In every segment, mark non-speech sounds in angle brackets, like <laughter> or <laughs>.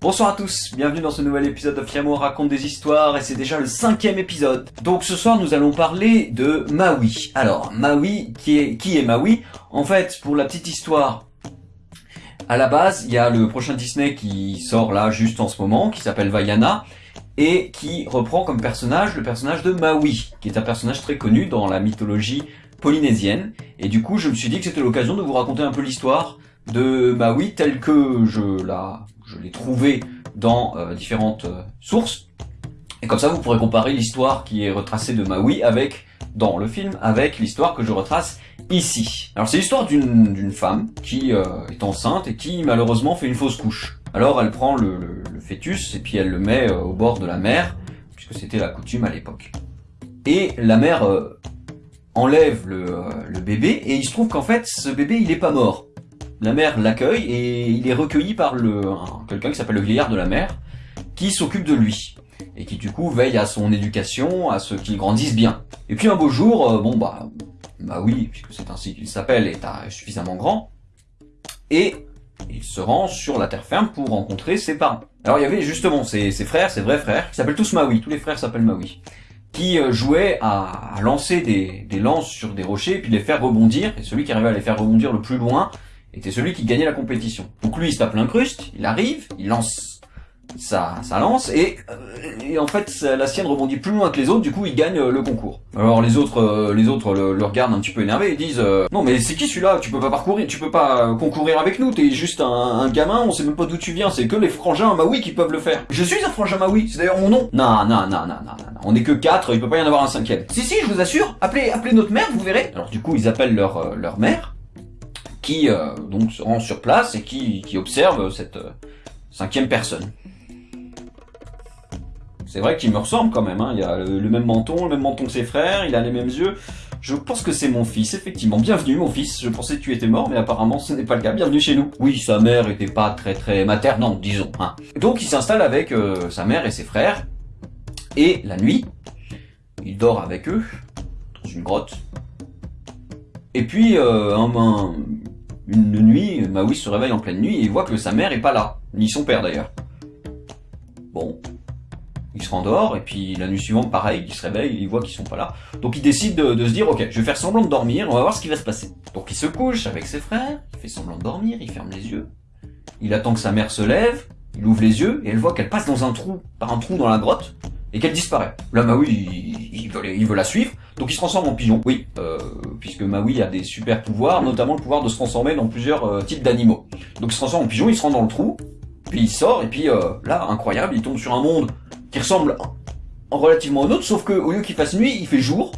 Bonsoir à tous, bienvenue dans ce nouvel épisode de Fiamo raconte des histoires et c'est déjà le cinquième épisode. Donc ce soir nous allons parler de Maui. Alors Maui, qui est, qui est Maui? En fait, pour la petite histoire, à la base, il y a le prochain Disney qui sort là juste en ce moment, qui s'appelle Vaiana, et qui reprend comme personnage le personnage de Maui, qui est un personnage très connu dans la mythologie polynésienne. Et du coup, je me suis dit que c'était l'occasion de vous raconter un peu l'histoire de Maui telle que je la je l'ai trouvé dans euh, différentes euh, sources. Et comme ça, vous pourrez comparer l'histoire qui est retracée de Maui avec, dans le film, avec l'histoire que je retrace ici. Alors c'est l'histoire d'une femme qui euh, est enceinte et qui malheureusement fait une fausse couche. Alors elle prend le, le, fœtus et puis elle le met au bord de la mer, puisque c'était la coutume à l'époque. Et la mère enlève le, le, bébé et il se trouve qu'en fait ce bébé il est pas mort la mère l'accueille et il est recueilli par le quelqu'un qui s'appelle le vieillard de la mère, qui s'occupe de lui et qui du coup veille à son éducation, à ce qu'il grandisse bien. Et puis un beau jour, euh, bon bah bah oui, puisque c'est ainsi qu'il s'appelle, est suffisamment grand, et il se rend sur la terre ferme pour rencontrer ses parents. Alors il y avait justement ses, frères, ses vrais frères, qui s'appellent tous Maui, tous les frères s'appellent Maui, qui euh, jouaient à, lancer des, lances sur des rochers puis les faire rebondir, et celui qui arrivait à les faire rebondir le plus loin était celui qui gagnait la compétition. Donc lui, il se tape l'incruste, il arrive, il lance sa, sa lance, et, euh, et, en fait, la sienne rebondit plus loin que les autres, du coup, il gagne euh, le concours. Alors les autres euh, les autres le, regardent un petit peu énervé, ils disent Non mais c'est qui celui-là? Tu peux pas parcourir, tu peux pas concourir avec nous, t'es juste un, un, gamin, on sait même pas d'où tu viens, c'est que les frangins Maui qui peuvent le faire. Je suis un frangin Maui, c'est d'ailleurs mon nom. Non, non, non, non, non, non, on est que quatre, il peut pas y en avoir un cinquième. Si, si, je vous assure, appelez, appelez notre mère, vous verrez. Alors du coup, ils appellent leur, leur mère, qui euh, donc se rend sur place et qui, observe cette euh, cinquième personne. C'est vrai qu'il me ressemble quand même, hein. il a le, même menton, le même menton que ses frères, il a les mêmes yeux. Je pense que c'est mon fils, effectivement. Bienvenue mon fils, je pensais que tu étais mort, mais apparemment ce n'est pas le cas. Bienvenue chez nous. Oui, sa mère était pas très très maternante, disons. Hein. Donc il s'installe avec euh, sa mère et ses frères, et la nuit, il dort avec eux, dans une grotte. Et puis, un, un, une nuit, Maui se réveille en pleine nuit et voit que sa mère est pas là, ni son père d'ailleurs. Bon, il se rendort et puis la nuit suivante, pareil, il se réveille, il voit qu'ils sont pas là. Donc il décide de, se dire, ok, je vais faire semblant de dormir, on va voir ce qui va se passer. Donc il se couche avec ses frères, il fait semblant de dormir, il ferme les yeux, il attend que sa mère se lève, il ouvre les yeux et elle voit qu'elle passe dans un trou, par un trou dans la grotte, et qu'elle disparaît. Là, Maui, veut, il veut la suivre, donc il se transforme en pigeon. Oui, euh, puisque Maui a des super pouvoirs, notamment le pouvoir de se transformer dans plusieurs euh, types d'animaux. Donc il se transforme en pigeon, il se rend dans le trou, puis il sort, et puis euh, là, incroyable, il tombe sur un monde qui ressemble relativement au nôtre, sauf que au lieu qu'il fasse nuit, il fait jour,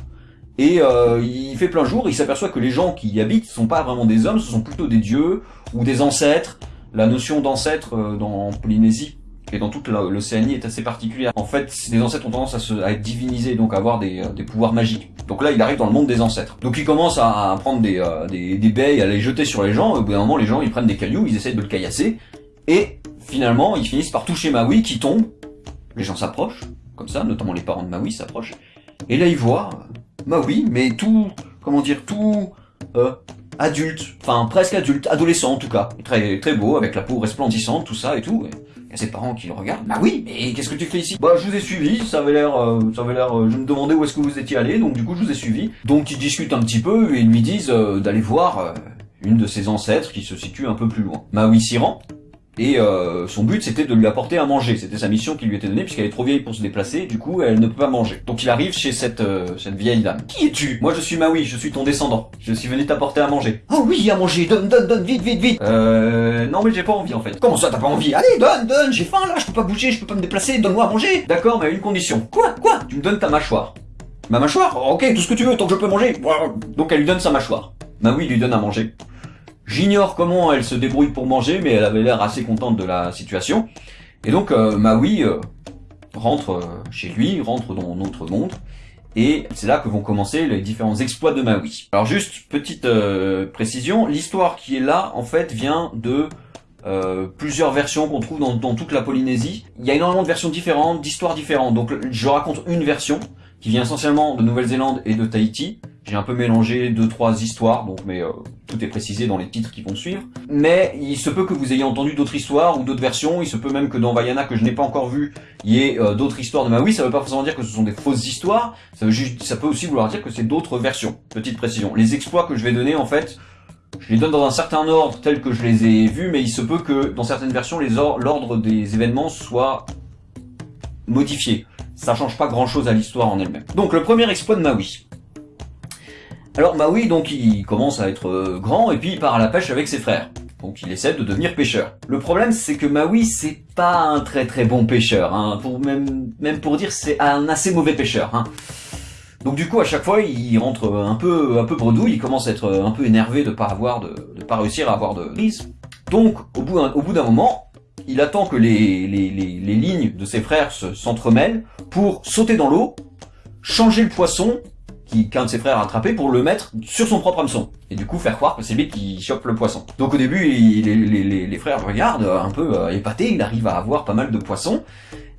et euh, il fait plein jour, il s'aperçoit que les gens qui y habitent ne sont pas vraiment des hommes, ce sont plutôt des dieux, ou des ancêtres. La notion d'ancêtre dans Polynésie et dans toute l'Océanie est assez particulière. En fait, les ancêtres ont tendance à, se, à être divinisés, donc à avoir des, des, pouvoirs magiques. Donc là, il arrive dans le monde des ancêtres. Donc il commence à, prendre des, euh, des, des baies, à les jeter sur les gens, et au bout d'un moment, les gens, ils prennent des cailloux, ils essayent de le caillasser, et finalement, ils finissent par toucher Maui, qui tombe, les gens s'approchent, comme ça, notamment les parents de Maui s'approchent, et là, ils voient euh, Maui, mais tout, comment dire, tout... Euh, adulte, enfin presque adulte, adolescent en tout cas, très très beau, avec la peau resplendissante, tout ça et tout. Il y a ses parents qui le regardent. Bah oui, mais qu'est-ce que tu fais ici? Bah je vous ai suivi, ça avait l'air, euh, ça avait l'air. Euh, je me demandais où est-ce que vous étiez allé, donc du coup je vous ai suivi. Donc ils discutent un petit peu et ils lui disent euh, d'aller voir une de ses ancêtres qui se situe un peu plus loin. Maui s'y rend et euh, son but c'était de lui apporter à manger. C'était sa mission qui lui était donnée puisqu'elle est trop vieille pour se déplacer. Du coup, elle ne peut pas manger. Donc il arrive chez cette euh, cette vieille dame. Qui es-tu? Moi je suis Maui, je suis ton descendant. Je suis venu t'apporter à manger. Oh oui, à manger. Donne, donne, donne, vite, vite, vite. Euh, non mais j'ai pas envie en fait. Comment ça t'as pas envie? Allez, donne, donne. J'ai faim là, je peux pas bouger, je peux pas me déplacer. Donne-moi à manger. D'accord, mais à une condition. Quoi? Quoi? Tu me donnes ta mâchoire. Ma mâchoire? Ok, tout ce que tu veux, tant que je peux manger. Donc elle lui donne sa mâchoire. Maui lui donne à manger. J'ignore comment elle se débrouille pour manger, mais elle avait l'air assez contente de la situation. Et donc euh, Maui euh, rentre euh, chez lui, rentre dans notre monde, et c'est là que vont commencer les différents exploits de Maui. Alors juste, petite précision, l'histoire qui est là, en fait, vient de plusieurs versions qu'on trouve dans, dans, toute la Polynésie. Il y a énormément de versions différentes, d'histoires différentes, donc je raconte une version, qui vient essentiellement de Nouvelle-Zélande et de Tahiti. J'ai un peu mélangé deux trois histoires, donc mais euh, tout est précisé dans les titres qui vont suivre. Mais il se peut que vous ayez entendu d'autres histoires ou d'autres versions. Il se peut même que dans Vaiana que je n'ai pas encore vu, il y ait euh, d'autres histoires de Maui. Ça veut pas forcément dire que ce sont des fausses histoires. Ça, veut juste, ça peut aussi vouloir dire que c'est d'autres versions. Petite précision. Les exploits que je vais donner en fait, je les donne dans un certain ordre tel que je les ai vus, mais il se peut que dans certaines versions, l'ordre des événements soit modifié. Ça change pas grand chose à l'histoire en elle-même. Donc le premier exploit de Maui. Alors Maui, donc, il commence à être euh, grand et puis il part à la pêche avec ses frères. Donc il essaie de devenir pêcheur. Le problème, c'est que Maui, c'est pas un très très bon pêcheur. Hein. Pour même, même pour dire, c'est un assez mauvais pêcheur. Hein. Donc du coup, à chaque fois, il rentre un peu un peu bredouille, il commence à être un peu énervé de pas avoir de, de pas réussir à avoir de prise. Donc au bout au bout d'un moment, il attend que les, les, les, lignes de ses frères s'entremêlent pour sauter dans l'eau, changer le poisson qu'un de ses frères a attrapé pour le mettre sur son propre hameçon. Et du coup faire croire que c'est lui qui chope le poisson. Donc au début, les, les, les, frères regardent un peu euh, épatés, il arrive à avoir pas mal de poissons.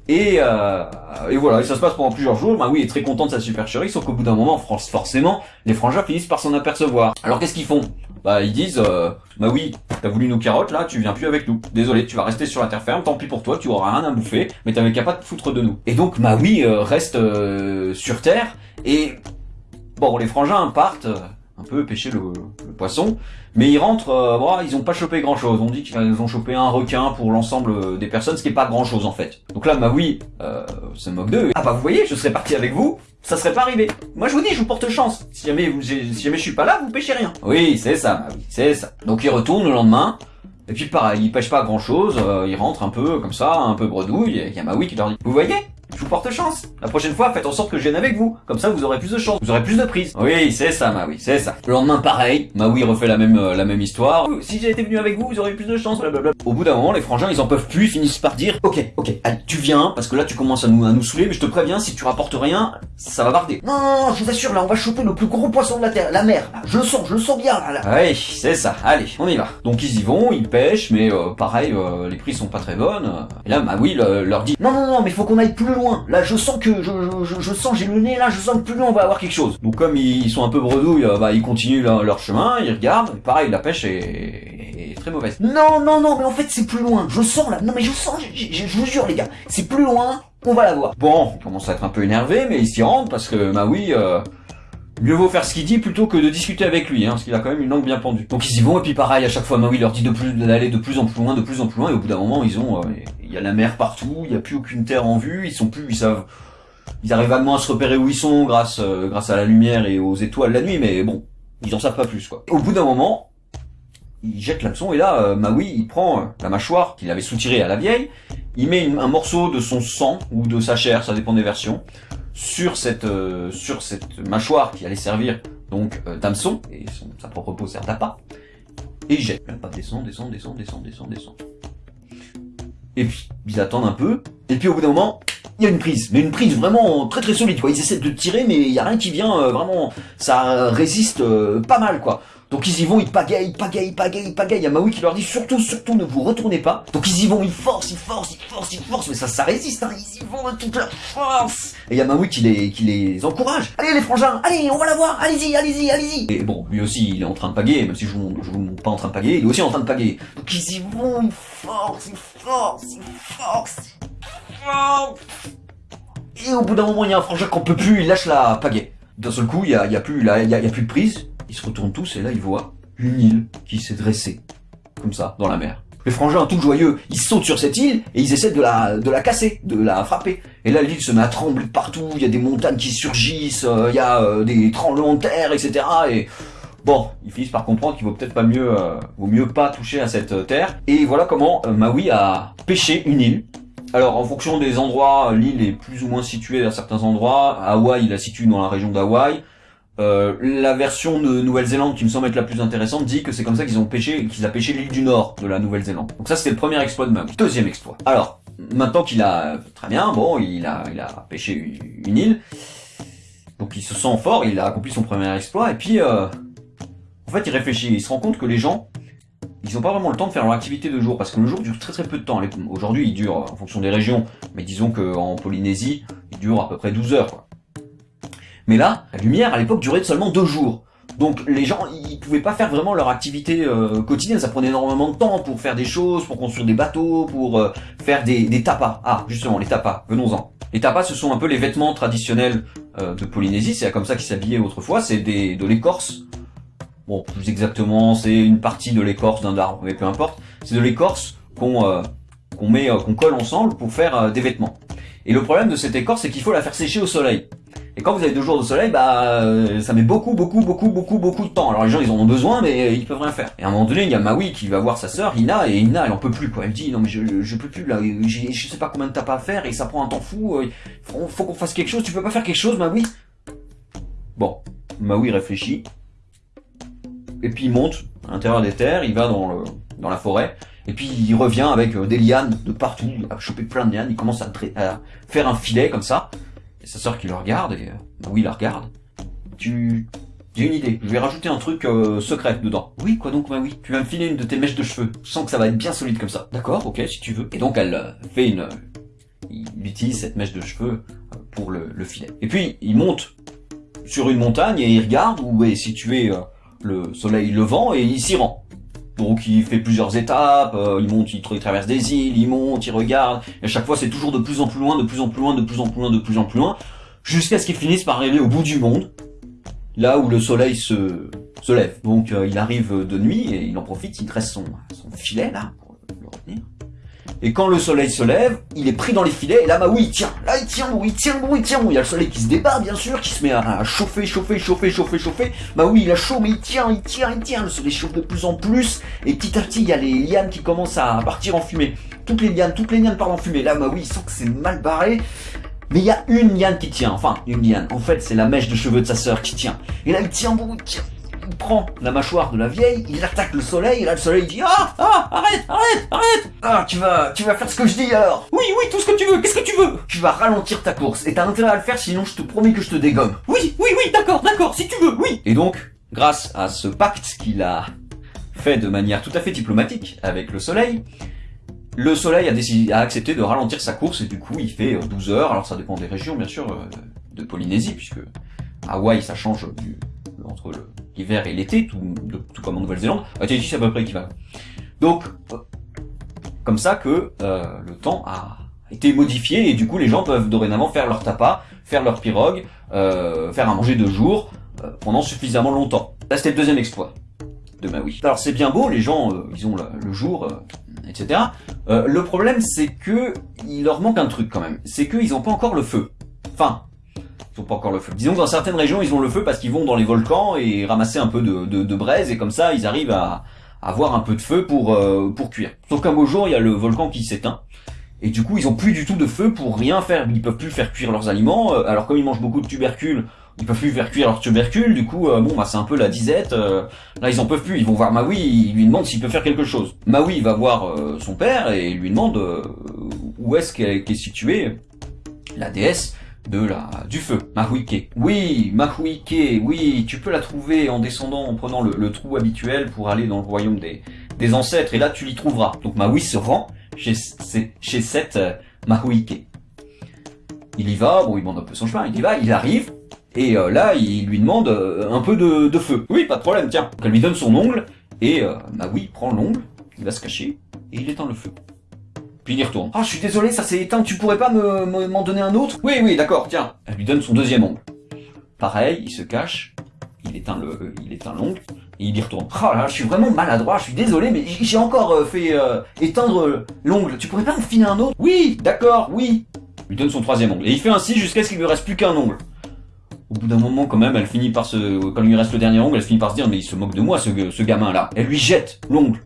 Et, euh, et voilà, et ça se passe pendant plusieurs jours. Bah oui, il est très content de sa supercherie, sauf qu'au bout d'un moment, forcément, les frangins finissent par s'en apercevoir. Alors qu'est-ce qu'ils font? Bah ils disent, euh, bah oui, t'as voulu nos carottes, là, tu viens plus avec nous. Désolé, tu vas rester sur la terre ferme, tant pis pour toi, tu auras rien à bouffer, mais t'avais qu'à pas te foutre de nous. Et donc, bah oui, euh, reste euh, sur terre, et Bon, les frangins partent euh, un peu pêcher le, poisson, mais ils rentrent, euh, ils ont pas chopé grand chose. On dit qu'ils ont chopé un requin pour l'ensemble des personnes, ce qui est pas grand chose en fait. Donc là, bah oui, euh, se moque d'eux. Ah bah vous voyez, je serais parti avec vous, ça serait pas arrivé. Moi je vous dis, je vous porte chance. Si jamais, vous, si jamais je suis pas là, vous pêchez rien. Oui, c'est ça, bah oui, c'est ça. Donc ils retournent le lendemain. Et puis pareil, ils pêchent pas grand chose, euh, ils rentrent un peu comme ça, un peu bredouille, il y a Maui qui leur dit, vous voyez, je vous porte chance. La prochaine fois, faites en sorte que je vienne avec vous. Comme ça, vous aurez plus de chance. Vous aurez plus de prise. Oui, c'est ça, Maui, c'est ça. Le lendemain, pareil. Maui refait la même, euh, la même histoire. Si j'étais venu avec vous, vous aurez plus de chance, blablabla. Au bout d'un moment, les frangins, ils en peuvent plus, ils finissent par dire, ok, ok, allez, tu viens, parce que là, tu commences à nous, à nous saouler, mais je te préviens, si tu rapportes rien, ça va barder. Non, non, non, je vous assure, là, on va choper le plus gros poisson de la terre, la mer. je le sens, je le sens bien, là, là. Oui, c'est ça. Allez, on y va. Donc, ils y vont, ils pêchent, mais euh, pareil, euh, les prix sont pas très bonnes. Et là, Maui leur dit, non, non, non, mais il faut qu'on aille plus loin. Là, je sens que je, je, sens, j'ai le nez là, je sens que plus loin on va avoir quelque chose. Donc comme ils, sont un peu bredouilles, euh, bah ils continuent leur, chemin, ils regardent, pareil la pêche est, très mauvaise. Non, non, non, mais en fait c'est plus loin, je sens là, non mais je sens, je, vous jure les gars, c'est plus loin, on va la voir. Bon, il commence à être un peu énervé, mais il s'y rend parce que bah oui, euh, mieux vaut faire ce qu'il dit plutôt que de discuter avec lui, hein, parce qu'il a quand même une langue bien pendue. Donc ils y vont, et puis pareil, à chaque fois, Maui leur dit d'aller de plus en plus loin, de plus en plus loin, et au bout d'un moment, ils ont, euh, il y a la mer partout, il n'y a plus aucune terre en vue, ils sont plus, ils savent ils arrivent vaguement à se repérer où ils sont grâce euh, grâce à la lumière et aux étoiles la nuit, mais bon, ils en savent pas plus quoi. Au bout d'un moment, il jette l'hameçon et là, euh, Maui, il prend la mâchoire qu'il avait soutirée à la vieille, il met un morceau de son sang ou de sa chair, ça dépend des versions, sur cette sur cette mâchoire qui allait servir donc d'hameçon et sa propre peau sert d'appât, et il jette. Pas descend, descend, descend, descend, descend, descend. Et puis ils attendent un peu, et puis au bout d'un moment, il y a une prise, mais une prise vraiment très très solide, quoi. Ils essaient de tirer, mais il y a rien qui vient, euh, vraiment, ça résiste euh, pas mal, quoi. Donc ils y vont, ils pagayent, pagayent, pagayent, pagayent. Il y a Maui qui leur dit surtout, surtout ne vous retournez pas. Donc ils y vont, ils forcent, ils forcent, ils forcent, ils forcent, mais ça, ça résiste, hein. Ils y vont de toute leur force. Et il y a Maui qui les, qui les encourage. Allez les frangins, allez, on va la voir, allez-y, allez-y, allez-y. Et bon, lui aussi, il est en train de pagayer, même si je vous, vous montre pas en train de pagayer, il est aussi en train de pagayer. Donc ils y vont, ils forcent, ils forcent, ils forcent, ils forcent. Et au bout d'un moment, il y a un frangin qu'on peut plus, il lâche la pagaie. D'un seul coup, il y a, y a, y a plus de prise. Ils se retournent tous et là, ils voient une île qui s'est dressée. Comme ça, dans la mer. Les frangins, tout joyeux, ils sautent sur cette île et ils essaient de la, de la casser, de la frapper. Et là, l'île se met à trembler partout, il y a des montagnes qui surgissent, euh, il y a euh, des tremblements de terre, etc. Et bon, ils finissent par comprendre qu'il vaut peut-être pas mieux, euh, vaut mieux pas toucher à cette terre. Et voilà comment Maui a pêché une île alors, en fonction des endroits, l'île est plus ou moins située à certains endroits. Hawaï, il la situe dans la région d'Hawaï. Euh, la version de Nouvelle-Zélande, qui me semble être la plus intéressante, dit que c'est comme ça qu'ils ont pêché, qu'ils a pêché l'île du Nord de la Nouvelle-Zélande. Donc ça, c'était le premier exploit de Maui. Deuxième exploit. Alors, maintenant qu'il a, très bien, bon, il a, il a pêché une île. Donc il se sent fort, il a accompli son premier exploit, et puis, euh, en fait, il réfléchit, il se rend compte que les gens, ils n'ont pas vraiment le temps de faire leur activité de jour, parce que le jour dure très très peu de temps. Aujourd'hui, il dure en fonction des régions, mais disons qu'en Polynésie, il dure à peu près 12 heures. Quoi. Mais là, la lumière à l'époque durait seulement deux jours. Donc les gens, ils pouvaient pas faire vraiment leur activité euh, quotidienne, ça prenait énormément de temps pour faire des choses, pour construire des bateaux, pour euh, faire des, tapas. Ah, justement, les tapas, venons-en. Les tapas, ce sont un peu les vêtements traditionnels euh, de Polynésie, c'est comme ça qu'ils s'habillaient autrefois, c'est de l'écorce. Bon, plus exactement, c'est une partie de l'écorce d'un arbre, mais peu importe. C'est de l'écorce qu'on qu'on met, qu'on colle ensemble pour faire des vêtements. Et le problème de cette écorce, c'est qu'il faut la faire sécher au soleil. Et quand vous avez deux jours de soleil, bah euh, ça met beaucoup, beaucoup, beaucoup, beaucoup, beaucoup de temps. Alors les gens ils en ont besoin, mais euh, ils peuvent rien faire. Et à un moment donné, il y a Maui qui va voir sa sœur Ina, et Ina elle en peut plus quoi. Elle dit non mais je, je peux plus là, je sais pas combien de tapes à faire et ça prend un temps fou. Euh, faut, faut qu'on fasse quelque chose. Tu peux pas faire quelque chose, Maui? Bon, Maui réfléchit. Et puis il monte à l'intérieur des terres, il va dans le, dans la forêt. Et puis il revient avec des lianes de partout, il a plein de lianes, il commence à, à faire un filet comme ça. Sa sœur qui le regarde, et bah oui, la regarde. Tu... J'ai une idée, je vais rajouter un truc euh, secret dedans. Oui, quoi donc, bah oui. Tu vas me filer une de tes mèches de cheveux. Je sens que ça va être bien solide comme ça. D'accord, ok, si tu veux. Et donc elle euh, fait une... Il utilise cette mèche de cheveux euh, pour le, le, filet. Et puis, il monte sur une montagne et il regarde où est situé le soleil levant et il s'y rend. Donc il fait plusieurs étapes, euh, il monte, il, traverse des îles, il monte, il regarde, et à chaque fois c'est toujours de plus en plus loin, de plus en plus loin, de plus en plus loin, de plus en plus loin, jusqu'à ce qu'il finisse par arriver au bout du monde, là où le soleil se, se lève. Donc euh, il arrive de nuit et il en profite, il dresse son, son filet là, pour le retenir. Et quand le soleil se lève, il est pris dans les filets, et là, bah oui, il tient, là, il tient, bon, il tient, bon, il tient, bon, il y a le soleil qui se débat, bien sûr, qui se met à, chauffer, chauffer, chauffer, chauffer, chauffer, bah oui, il a chaud, mais il tient, il tient, il tient, le soleil chauffe de plus en plus, et petit à petit, il y a les lianes qui commencent à partir en fumée. Toutes les lianes, toutes les lianes partent en fumée, là, bah oui, il sent que c'est mal barré, mais il y a une liane qui tient, enfin, une liane, en fait, c'est la mèche de cheveux de sa sœur qui tient. Et là, il tient, bon, il tient, il prend la mâchoire de la vieille, il attaque le soleil, et là le soleil dit Ah Ah Arrête Arrête Arrête. Ah tu vas tu vas faire ce que je dis alors. Oui oui tout ce que tu veux, qu'est-ce que tu veux? Tu vas ralentir ta course, et t'as intérêt à le faire sinon je te promets que je te dégomme. Oui oui oui d'accord d'accord si tu veux, oui. Et donc, grâce à ce pacte qu'il a fait de manière tout à fait diplomatique avec le soleil, le soleil a décidé, a accepté de ralentir sa course et du coup il fait 12 euh, heures, alors ça dépend des régions bien sûr, euh, de Polynésie puisque Hawaï ça change du, entre l'hiver et l'été, tout, tout, comme en Nouvelle-Zélande, à Tahiti c'est à peu près équivalent. Donc, euh, comme ça que euh, le temps a été modifié et du coup les gens peuvent dorénavant faire leur tapas, faire leur pirogue, euh, faire à manger de jour euh, pendant suffisamment longtemps. Là c'était le deuxième exploit de Maui. Alors c'est bien beau, les gens euh, ils ont le, jour, etc. le problème c'est que il leur manque un truc quand même, c'est qu'ils n'ont pas encore le feu. Enfin, ils ont pas encore le feu. Disons que dans certaines régions, ils ont le feu parce qu'ils vont dans les volcans et ramasser un peu de, de, de braise et comme ça, ils arrivent à, avoir un peu de feu pour euh, pour cuire. Sauf qu'un beau jour, il y a le volcan qui s'éteint. Et du coup, ils ont plus du tout de feu pour rien faire. Ils peuvent plus faire cuire leurs aliments. Euh, alors comme ils mangent beaucoup de tubercules, ils peuvent plus faire cuire leurs tubercules. Du coup, euh, bon, bah c'est un peu la disette. là, ils en peuvent plus. Ils vont voir Maui. Ils lui demandent s'il peut faire quelque chose. Maui va voir son père et lui demande où est-ce qu'est est située la déesse de la du feu, Mahuike. Oui, Mahuike, oui, tu peux la trouver en descendant, en prenant le, trou habituel pour aller dans le royaume des, des ancêtres, et là tu l'y trouveras. Donc Maui se rend chez, chez cette euh. Il y va, bon il demande un peu son chemin, il y va, il arrive, et euh, là il lui demande euh, un peu de, de, feu. Oui, pas de problème, tiens. Donc, elle lui donne son ongle, et Maui prend l'ongle, il va se cacher, et il éteint le feu. Puis il y retourne. Ah, je suis désolé, ça s'est éteint, tu pourrais pas me m'en donner un autre? Oui, oui, d'accord, tiens. Elle lui donne son deuxième ongle. Pareil, il se cache, il éteint le, il éteint l'ongle, et il y retourne. Ah là, je suis vraiment maladroit, je suis désolé, mais j'ai encore euh, fait euh, éteindre l'ongle. Tu pourrais pas me filer un autre? Oui, d'accord, oui. Il lui donne son troisième ongle. Et il fait ainsi jusqu'à ce qu'il lui reste plus qu'un ongle. Au bout d'un moment, quand même, elle finit par se... Quand il lui reste le dernier ongle, elle finit par se dire, mais il se moque de moi, ce, ce gamin-là. Elle lui jette l'ongle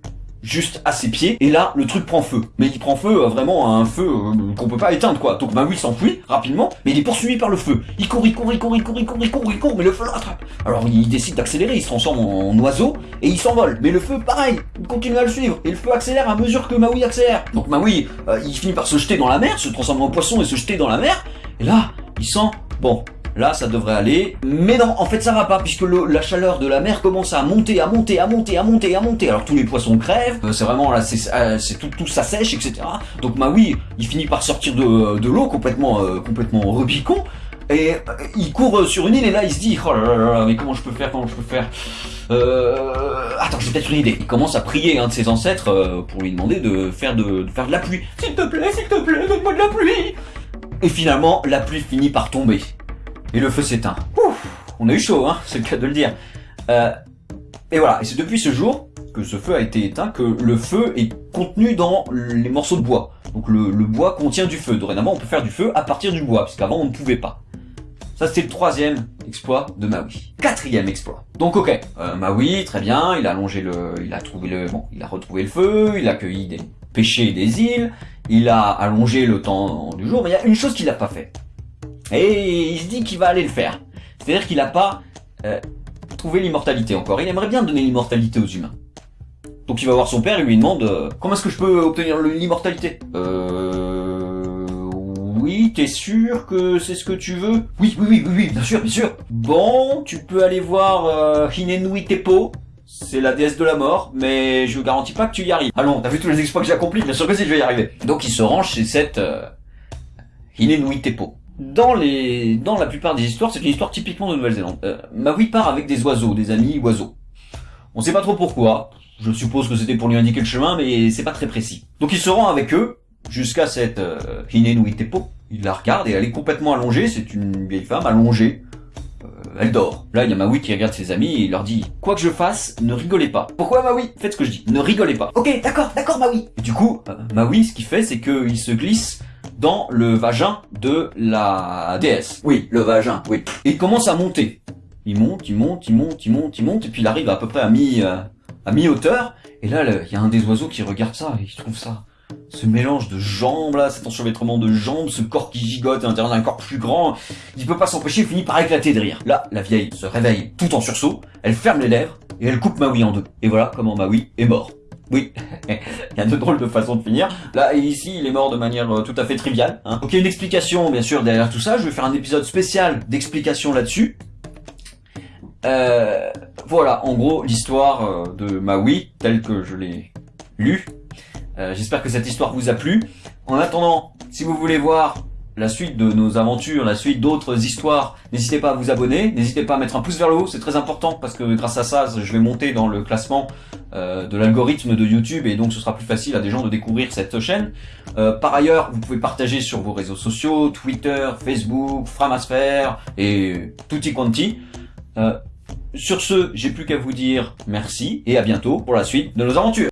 juste à ses pieds, et là, le truc prend feu. Mais il prend feu, euh, vraiment, à un feu euh, qu'on peut pas éteindre, quoi. Donc Maui s'enfuit rapidement, mais il est poursuivi par le feu. Il court, il court, il court, il court, il court, il court, il court, mais le feu l'attrape. Alors il décide d'accélérer, il se transforme en oiseau, et il s'envole. Mais le feu, pareil, il continue à le suivre, et le feu accélère à mesure que Maui accélère. Donc Maui, euh, il finit par se jeter dans la mer, se transformer en poisson et se jeter dans la mer, et là, il sent, bon, Là, ça devrait aller. Mais non, en fait, ça va pas, puisque la chaleur de la mer commence à monter, à monter, à monter, à monter, à monter. Alors tous les poissons crèvent, euh, c'est vraiment là, c'est euh, tout, tout ça sèche, etc. Donc Maui, il finit par sortir de, de l'eau complètement, euh, complètement rebicon. Et euh, il court sur une île et là il se dit oh là là là mais comment je peux faire comment je peux faire? Euh, attends j'ai peut-être une idée il commence à prier un de ses ancêtres euh, pour lui demander de faire de, de faire de la pluie s'il te plaît s'il te plaît donne-moi de la pluie et finalement la pluie finit par tomber et le feu s'éteint on a eu chaud hein c'est le cas de le dire euh, et voilà et c'est depuis ce jour que ce feu a été éteint que le feu est contenu dans les morceaux de bois donc le, le bois contient du feu dorénavant on peut faire du feu à partir du bois puisqu'avant on ne pouvait pas ça, c'était le troisième exploit de Maui. Quatrième exploit. Donc, ok, euh, Maui, très bien, il a allongé le, il a trouvé le, bon, il a retrouvé le feu, il a cueilli des pêchés des îles, il a allongé le temps du jour, mais il y a une chose qu'il n'a pas fait. Et il se dit qu'il va aller le faire. C'est-à-dire qu'il n'a pas euh, trouvé l'immortalité encore. Il aimerait bien donner l'immortalité aux humains. Donc il va voir son père et lui demande euh, comment est-ce que je peux obtenir l'immortalité? Euh oui, t'es sûr que c'est ce que tu veux? Oui, oui, oui, oui, oui, bien sûr, bien sûr. Bon, tu peux aller voir euh, Hinenui Tepo. C'est la déesse de la mort, mais je garantis pas que tu y arrives. Allons, t'as vu tous les exploits que j'ai accomplis? Bien sûr que si, je vais y arriver. Donc il se range chez cette euh, Hinenui Tepo. Dans les, dans la plupart des histoires, c'est une histoire typiquement de Nouvelle-Zélande. Euh, Maui part avec des oiseaux, des amis oiseaux. On sait pas trop pourquoi. Je suppose que c'était pour lui indiquer le chemin, mais c'est pas très précis. Donc il se rend avec eux jusqu'à cette euh, Hinenui Tepo. Il la regarde et elle est complètement allongée. C'est une vieille femme allongée. Euh, elle dort. Là, il y a Maui qui regarde ses amis et il leur dit Quoi que je fasse, ne rigolez pas. Pourquoi Maui? Faites ce que je dis. Ne rigolez pas. Ok, d'accord, d'accord Maui. Et du coup, euh, Maui, ce qu'il fait, c'est qu'il se glisse dans le vagin de la déesse. Oui, le vagin, oui. Et il commence à monter. Il monte, il monte, il monte, il monte, il monte, et puis il arrive à peu près à mi, euh, à mi-hauteur. Et là, il y a un des oiseaux qui regarde ça et il trouve ça ce mélange de jambes là, cet enchevêtrement de jambes, ce corps qui gigote à l'intérieur d'un corps plus grand, il peut pas s'empêcher, il finit par éclater de rire. Là, la vieille se réveille tout en sursaut, elle ferme les lèvres et elle coupe Maui en deux. Et voilà comment Maui est mort. Oui, <laughs> il y a de drôles de façons de finir. Là, ici, il est mort de manière euh, tout à fait triviale. Hein. Une explication, bien sûr, derrière tout ça. Je vais faire un épisode spécial d'explication là-dessus. Euh, voilà, en gros, l'histoire euh, de Maui, telle que je l'ai lue, j'espère que cette histoire vous a plu. En attendant, si vous voulez voir la suite de nos aventures, la suite d'autres histoires, n'hésitez pas à vous abonner, n'hésitez pas à mettre un pouce vers le haut, c'est très important parce que grâce à ça, je vais monter dans le classement euh, de l'algorithme de YouTube et donc ce sera plus facile à des gens de découvrir cette chaîne. Euh, par ailleurs, vous pouvez partager sur vos réseaux sociaux, Twitter, Facebook, Framasphère et tutti quanti. sur ce, j'ai plus qu'à vous dire merci et à bientôt pour la suite de nos aventures.